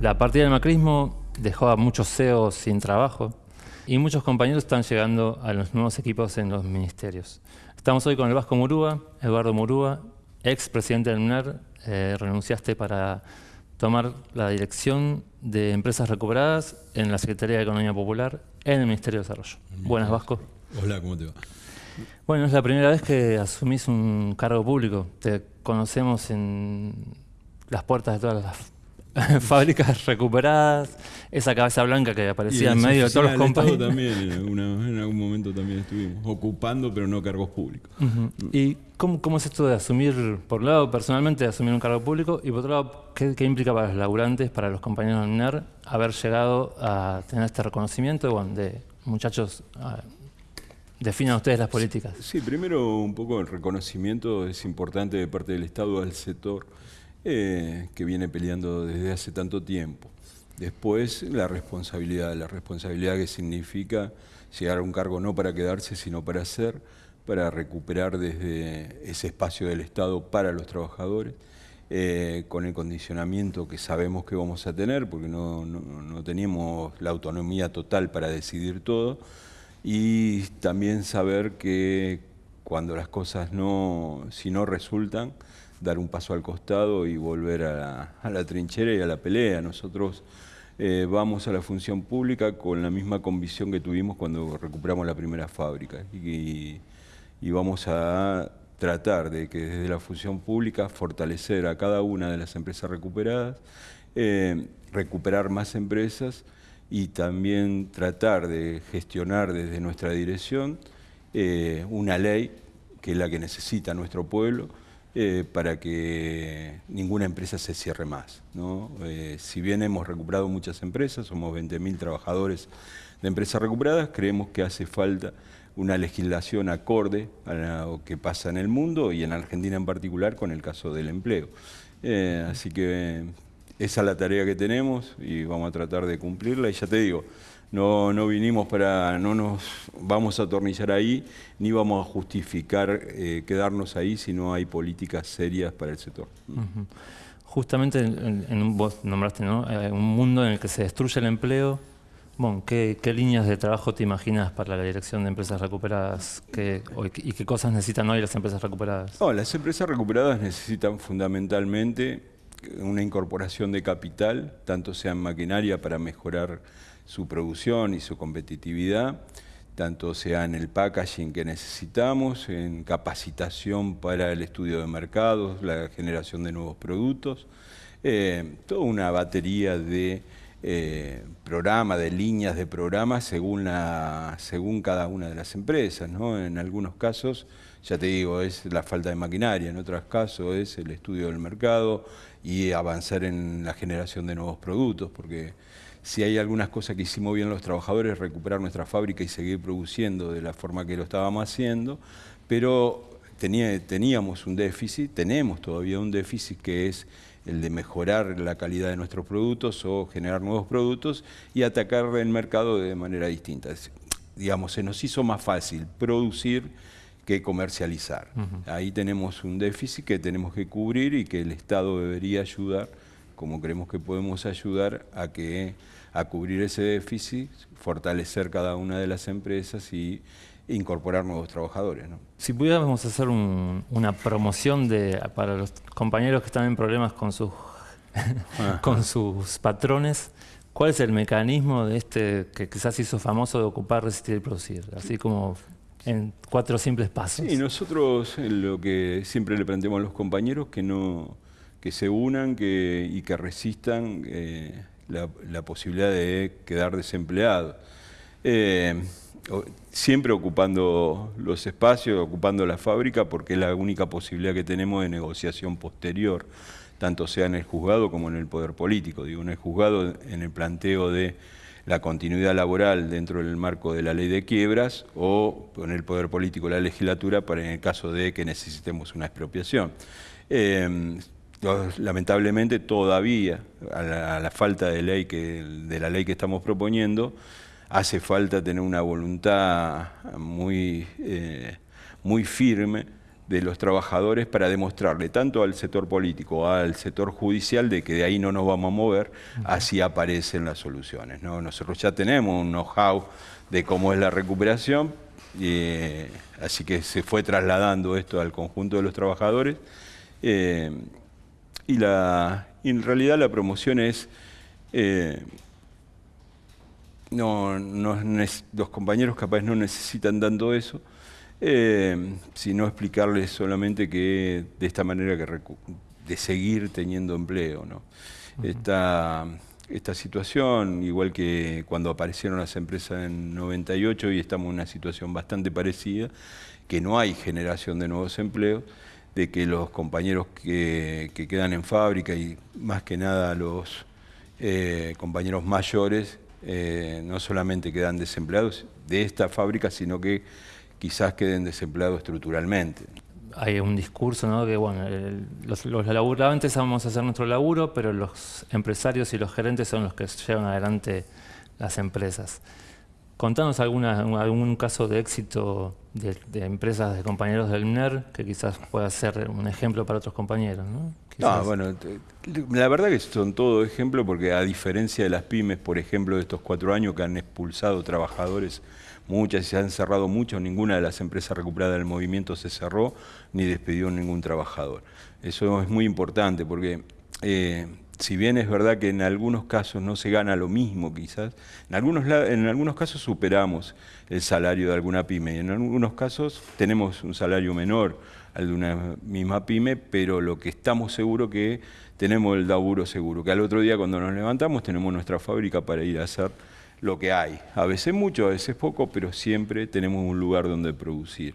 La partida del macrismo dejó a muchos CEOs sin trabajo y muchos compañeros están llegando a los nuevos equipos en los ministerios. Estamos hoy con el Vasco Murúa, Eduardo Murúa, ex presidente del MNER, eh, renunciaste para tomar la dirección de empresas recuperadas en la Secretaría de Economía Popular en el Ministerio de Desarrollo. Buenas, Vasco. Hola, ¿cómo te va? Bueno, es la primera vez que asumís un cargo público. Te conocemos en las puertas de todas las fábricas recuperadas, esa cabeza blanca que aparecía en medio de todos los compañeros. también, en, algún momento también estuvimos ocupando, pero no cargos públicos. ¿Y cómo, cómo, es esto de asumir, por un lado, personalmente, asumir un cargo público, y por otro lado, qué, implica para los laburantes, para los compañeros del NER, haber llegado a tener este reconocimiento bueno, de muchachos... Definan ustedes las políticas. Sí, primero un poco el reconocimiento es importante de parte del Estado al sector eh, que viene peleando desde hace tanto tiempo. Después la responsabilidad, la responsabilidad que significa llegar a un cargo no para quedarse, sino para hacer, para recuperar desde ese espacio del Estado para los trabajadores, eh, con el condicionamiento que sabemos que vamos a tener, porque no, no teníamos la autonomía total para decidir todo, y también saber que cuando las cosas no, si no resultan, dar un paso al costado y volver a la, trinchera y a la pelea. Nosotros eh, vamos a la función pública con la misma convicción que tuvimos cuando recuperamos la primera fábrica y, vamos a tratar de que desde la función pública fortalecer a cada una de las empresas recuperadas, eh, recuperar más empresas y también tratar de gestionar desde nuestra dirección eh, una ley que es la que necesita nuestro pueblo, eh, para que ninguna empresa se cierre más. Eh, si bien hemos recuperado muchas empresas, somos 20.000 trabajadores de empresas recuperadas, creemos que hace falta una legislación acorde a lo que pasa en el mundo y en Argentina en particular con el caso del empleo. Eh, así que esa es la tarea que tenemos y vamos a tratar de cumplirla y ya te digo, no, no vinimos para, no nos vamos a atornillar ahí, ni vamos a justificar eh, quedarnos ahí si no hay políticas serias para el sector. Justamente en, vos nombraste eh, un mundo en el que se destruye el empleo. Bueno, ¿qué, líneas de trabajo te imaginas para la dirección de empresas recuperadas? ¿Y qué cosas necesitan hoy las empresas recuperadas? No, las empresas recuperadas necesitan fundamentalmente una incorporación de capital, tanto sea en maquinaria para mejorar su producción y su competitividad, tanto sea en el packaging que necesitamos, en capacitación para el estudio de mercados, la generación de nuevos productos, eh, toda una batería de eh, programas, de líneas de programas según, según cada una de las empresas. ¿no? En algunos casos, ya te digo, es la falta de maquinaria, en otros casos es el estudio del mercado y avanzar en la generación de nuevos productos, porque si hay algunas cosas que hicimos bien los trabajadores, recuperar nuestra fábrica y seguir produciendo de la forma que lo estábamos haciendo, pero teníamos un déficit, tenemos todavía un déficit que es el de mejorar la calidad de nuestros productos o generar nuevos productos y atacar el mercado de manera distinta. digamos, se nos hizo más fácil producir que comercializar. Ahí tenemos un déficit que tenemos que cubrir y que el Estado debería ayudar como creemos que podemos ayudar a, que, a cubrir ese déficit, fortalecer cada una de las empresas y incorporar nuevos trabajadores. Si pudiéramos hacer una promoción de, para los compañeros que están en problemas con sus, con sus patrones, ¿cuál es el mecanismo de este que quizás hizo famoso de ocupar, resistir y producir? Así como en cuatro simples pasos. Sí, nosotros lo que siempre le planteamos a los compañeros que no que se unan y que resistan eh, la, posibilidad de quedar desempleados. Eh, siempre ocupando los espacios, ocupando la fábrica, porque es la única posibilidad que tenemos de negociación posterior, tanto sea en el juzgado como en el poder político. Digo, en el juzgado, en el planteo de la continuidad laboral dentro del marco de la ley de quiebras o en el poder político la legislatura para en el caso de que necesitemos una expropiación. Eh, lamentablemente todavía, a la, falta de, ley que, de la ley que estamos proponiendo, hace falta tener una voluntad muy, eh, muy firme de los trabajadores para demostrarle tanto al sector político, al sector judicial, de que de ahí no nos vamos a mover, así aparecen las soluciones. ¿no? Nosotros ya tenemos un know-how de cómo es la recuperación, eh, así que se fue trasladando esto al conjunto de los trabajadores. Eh, y, la, en realidad la promoción es... Eh, no, los compañeros capaz no necesitan tanto eso, eh, sino explicarles solamente que de esta manera que de seguir teniendo empleo. ¿no? esta, esta situación, igual que cuando aparecieron las empresas en 98 y estamos en una situación bastante parecida, que no hay generación de nuevos empleos, de que los compañeros que, quedan en fábrica y más que nada los eh, compañeros mayores eh, no solamente quedan desempleados de esta fábrica, sino que quizás queden desempleados estructuralmente. Hay un discurso, ¿no? Que bueno, los, los laburantes vamos a hacer nuestro laburo, pero los empresarios y los gerentes son los que llevan adelante las empresas. Contanos alguna, algún caso de éxito de, empresas, de compañeros del NER, que quizás pueda ser un ejemplo para otros compañeros, ¿no? No, bueno, la verdad que son todo ejemplo porque a diferencia de las pymes, por ejemplo, de estos cuatro años que han expulsado trabajadores, muchas y se han cerrado muchos, ninguna de las empresas recuperadas del movimiento se cerró ni despidió ningún trabajador. Eso es muy importante porque eh, si bien es verdad que en algunos casos no se gana lo mismo quizás, en algunos, en algunos casos superamos el salario de alguna pyme y en algunos casos tenemos un salario menor al de una misma pyme, pero lo que estamos seguros que tenemos el laburo seguro, que al otro día cuando nos levantamos tenemos nuestra fábrica para ir a hacer lo que hay. A veces mucho, a veces poco, pero siempre tenemos un lugar donde producir.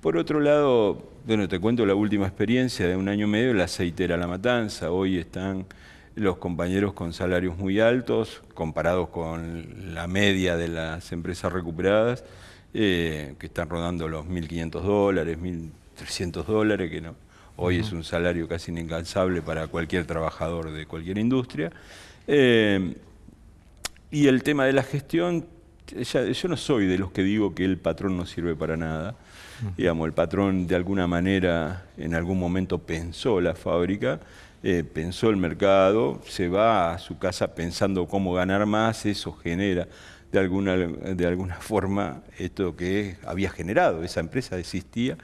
Por otro lado, bueno, te cuento la última experiencia de un año y medio, la aceitera La Matanza. Hoy están los compañeros con salarios muy altos, comparados con la media de las empresas recuperadas, eh, que están rodando los 1.500 dólares, 1.300 dólares, que no, hoy es un salario casi inalcanzable para cualquier trabajador de cualquier industria. Eh, y el tema de la gestión, yo no soy de los que digo que el patrón no sirve para nada. Digamos, el patrón de alguna manera en algún momento pensó la fábrica, eh, pensó el mercado, se va a su casa pensando cómo ganar más, eso genera de alguna, de alguna forma esto que había generado, esa empresa existía,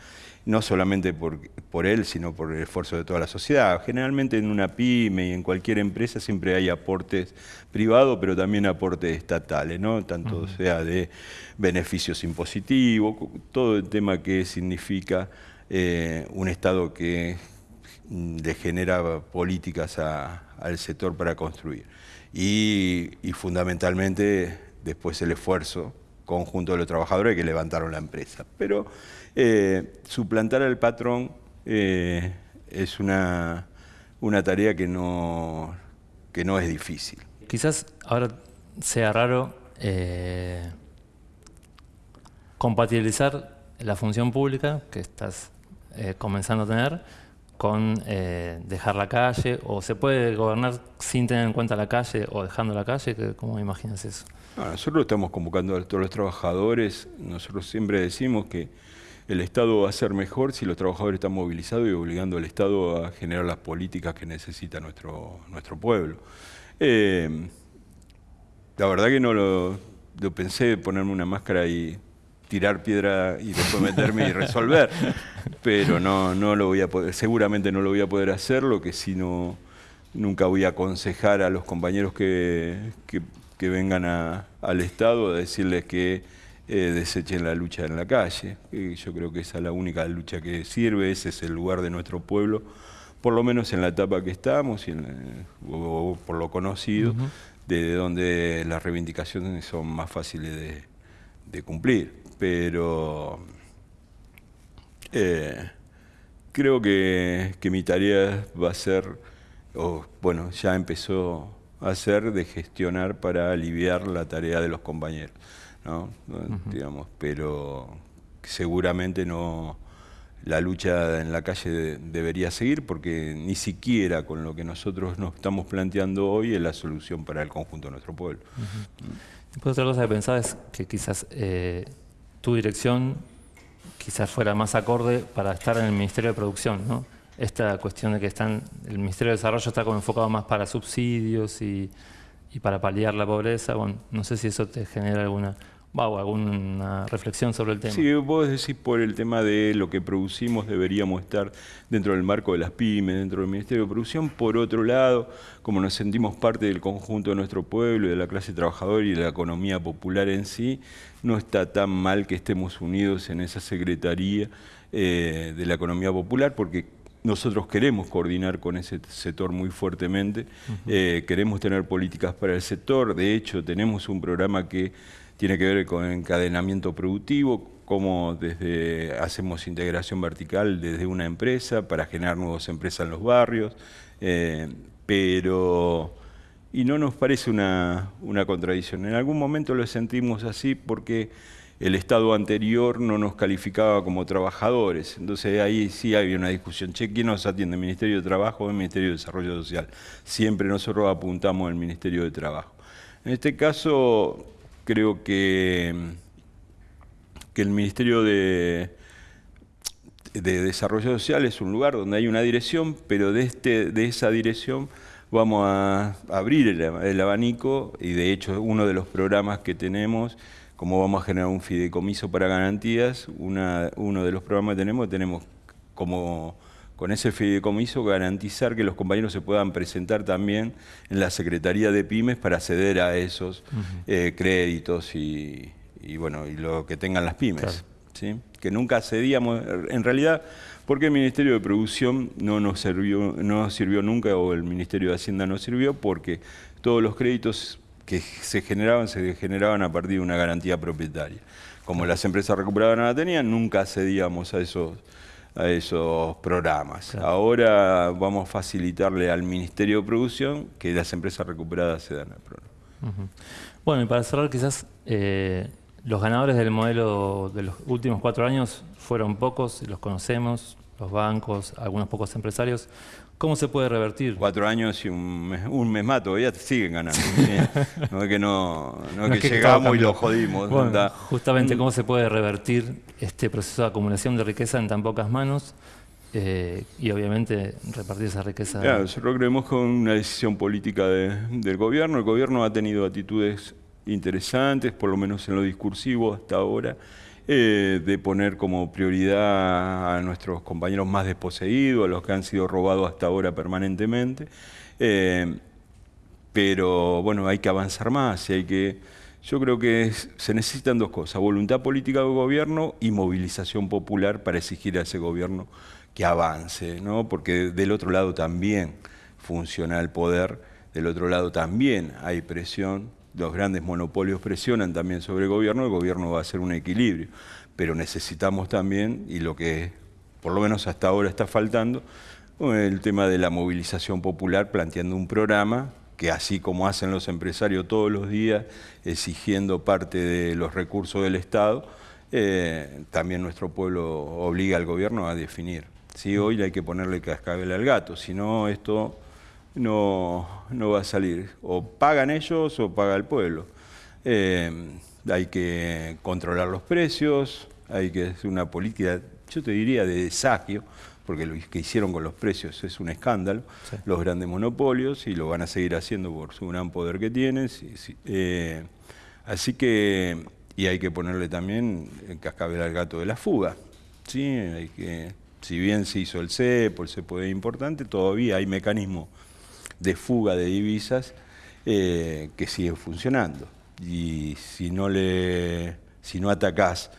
no solamente por, por él, sino por el esfuerzo de toda la sociedad. Generalmente en una pyme y en cualquier empresa siempre hay aportes privados, pero también aportes estatales, ¿no? tanto sea de beneficios impositivos, todo el tema que significa eh, un Estado que le genera políticas al sector para construir. Y, y fundamentalmente después el esfuerzo conjunto de los trabajadores que levantaron la empresa. Pero eh, suplantar al patrón eh, es una, una tarea que no, que no es difícil. Quizás ahora sea raro eh, compatibilizar la función pública que estás comenzando a tener con dejar la calle, o se puede gobernar sin tener en cuenta la calle o dejando la calle, ¿cómo imaginas eso? nosotros estamos convocando a todos los trabajadores, nosotros siempre decimos que el Estado va a ser mejor si los trabajadores están movilizados y obligando al Estado a generar las políticas que necesita nuestro, nuestro pueblo. Eh, la verdad que no lo, pensé ponerme una máscara y tirar piedra y después meterme y resolver, pero no, no lo voy a poder, seguramente no lo voy a poder hacer, lo que si no, nunca voy a aconsejar a los compañeros que, que que vengan al Estado a decirles que eh, desechen la lucha en la calle. yo creo que esa es la única lucha que sirve, ese es el lugar de nuestro pueblo, por lo menos en la etapa que estamos, y o, por lo conocido, de donde las reivindicaciones son más fáciles de, cumplir. Pero eh, creo que, que mi tarea va a ser, o bueno, ya empezó hacer de gestionar para aliviar la tarea de los compañeros, ¿no? digamos, pero seguramente no la lucha en la calle debería seguir porque ni siquiera con lo que nosotros nos estamos planteando hoy es la solución para el conjunto de nuestro pueblo. Después otra cosa que pensaba es que quizás eh, tu dirección quizás fuera más acorde para estar en el Ministerio de Producción, ¿no? Esta cuestión de que están, el Ministerio de Desarrollo está como enfocado más para subsidios y, para paliar la pobreza. Bueno, no sé si eso te genera alguna o alguna reflexión sobre el tema. Sí, vos decís por el tema de lo que producimos deberíamos estar dentro del marco de las pymes, dentro del Ministerio de Producción. Por otro lado, como nos sentimos parte del conjunto de nuestro pueblo y de la clase trabajadora y de la economía popular en sí, no está tan mal que estemos unidos en esa Secretaría eh, de la Economía Popular, porque nosotros queremos coordinar con ese sector muy fuertemente, eh, queremos tener políticas para el sector, de hecho tenemos un programa que tiene que ver con encadenamiento productivo, cómo desde hacemos integración vertical desde una empresa para generar nuevas empresas en los barrios, eh, pero y no nos parece una, una, contradicción. En algún momento lo sentimos así porque el Estado anterior no nos calificaba como trabajadores. Entonces ahí sí había una discusión. Che, ¿quién nos atiende? ¿El Ministerio de Trabajo o el Ministerio de Desarrollo Social? Siempre nosotros apuntamos al Ministerio de Trabajo. En este caso creo que, que el Ministerio de, de Desarrollo Social es un lugar donde hay una dirección, pero de, este, de esa dirección vamos a abrir el, abanico y de hecho uno de los programas que tenemos, como vamos a generar un fideicomiso para garantías, una, uno de los programas que tenemos, tenemos como con ese fideicomiso garantizar que los compañeros se puedan presentar también en la Secretaría de Pymes para acceder a esos eh, créditos y, bueno y lo que tengan las pymes. ¿sí? Que nunca accedíamos, en realidad, porque el Ministerio de Producción no nos sirvió, no sirvió nunca o el Ministerio de Hacienda no sirvió porque todos los créditos que se generaban se generaban a partir de una garantía propietaria. Como las empresas recuperadas no la tenían, nunca accedíamos a esos a esos programas. Ahora vamos a facilitarle al Ministerio de Producción que las empresas recuperadas se dan al programa. Bueno, y para cerrar quizás, eh, los ganadores del modelo de los últimos cuatro años fueron pocos, los conocemos, los bancos, algunos pocos empresarios. ¿Cómo se puede revertir? Cuatro años y un mes, un mes más todavía siguen ganando. No es que, no, es que, llegamos y lo jodimos. justamente, ¿cómo se puede revertir este proceso de acumulación de riqueza en tan pocas manos? Eh, y obviamente repartir esa riqueza. Claro, nosotros creemos con una decisión política del gobierno. El gobierno ha tenido actitudes interesantes, por lo menos en lo discursivo hasta ahora. Eh, de poner como prioridad a nuestros compañeros más desposeídos, a los que han sido robados hasta ahora permanentemente. Eh, pero bueno, hay que avanzar más y hay que... Yo creo que se necesitan dos cosas, voluntad política del gobierno y movilización popular para exigir a ese gobierno que avance, ¿no? porque del otro lado también funciona el poder, del otro lado también hay presión los grandes monopolios presionan también sobre el gobierno, el gobierno va a hacer un equilibrio. Pero necesitamos también, y lo que por lo menos hasta ahora está faltando, el tema de la movilización popular, planteando un programa que así como hacen los empresarios todos los días, exigiendo parte de los recursos del Estado, eh, también nuestro pueblo obliga al gobierno a definir. Si hoy hay que ponerle cascabel al gato, si no esto no, no va a salir. O pagan ellos o paga el pueblo. Eh, hay que controlar los precios, hay que hacer una política, yo te diría, de desagio, porque lo que hicieron con los precios es un escándalo, los grandes monopolios, y lo van a seguir haciendo por su gran poder que tienen. Eh, así que, y hay que ponerle también el cascabel al gato de la fuga. ¿sí? Hay que, si bien se hizo el CEPO, el CEPO es importante, todavía hay mecanismos de fuga de divisas eh, que sigue funcionando. Y si no, le, si no atacás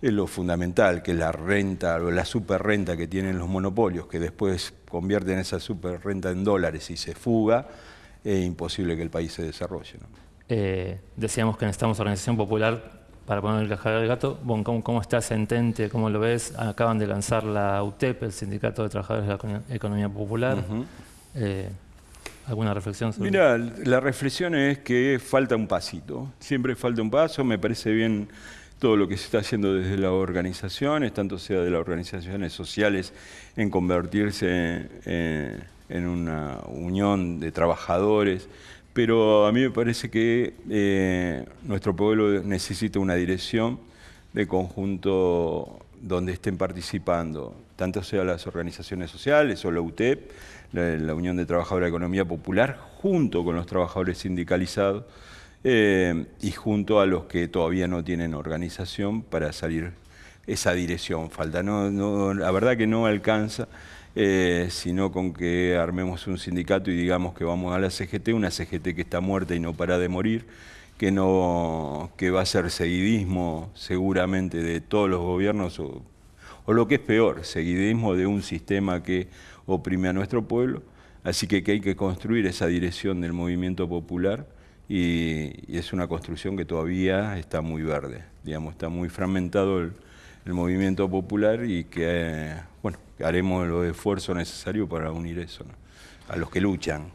lo fundamental, que es la renta o la superrenta que tienen los monopolios, que después convierten esa superrenta en dólares y se fuga, es imposible que el país se desarrolle. Eh, decíamos que necesitamos organización popular para poner el cajar del gato. ¿cómo, ¿cómo, está Centente? ¿Cómo lo ves? Acaban de lanzar la UTEP, el Sindicato de Trabajadores de la Economía Popular. ¿Alguna reflexión sobre Mira, la reflexión es que falta un pasito. Siempre falta un paso. Me parece bien todo lo que se está haciendo desde las organizaciones, tanto sea de las organizaciones sociales, en convertirse en, una unión de trabajadores. Pero a mí me parece que eh, nuestro pueblo necesita una dirección de conjunto donde estén participando, tanto sea las organizaciones sociales o la UTEP, la, Unión de Trabajadores de Economía Popular, junto con los trabajadores sindicalizados eh, y junto a los que todavía no tienen organización para salir esa dirección. Falta, no, la verdad que no alcanza, eh, sino con que armemos un sindicato y digamos que vamos a la CGT, una CGT que está muerta y no para de morir, que, no, que va a ser seguidismo seguramente de todos los gobiernos, o, lo que es peor, seguidismo de un sistema que oprime a nuestro pueblo. Así que, hay que construir esa dirección del movimiento popular y, es una construcción que todavía está muy verde, digamos, está muy fragmentado el, movimiento popular y que, bueno, haremos los esfuerzos necesarios para unir eso a los que luchan.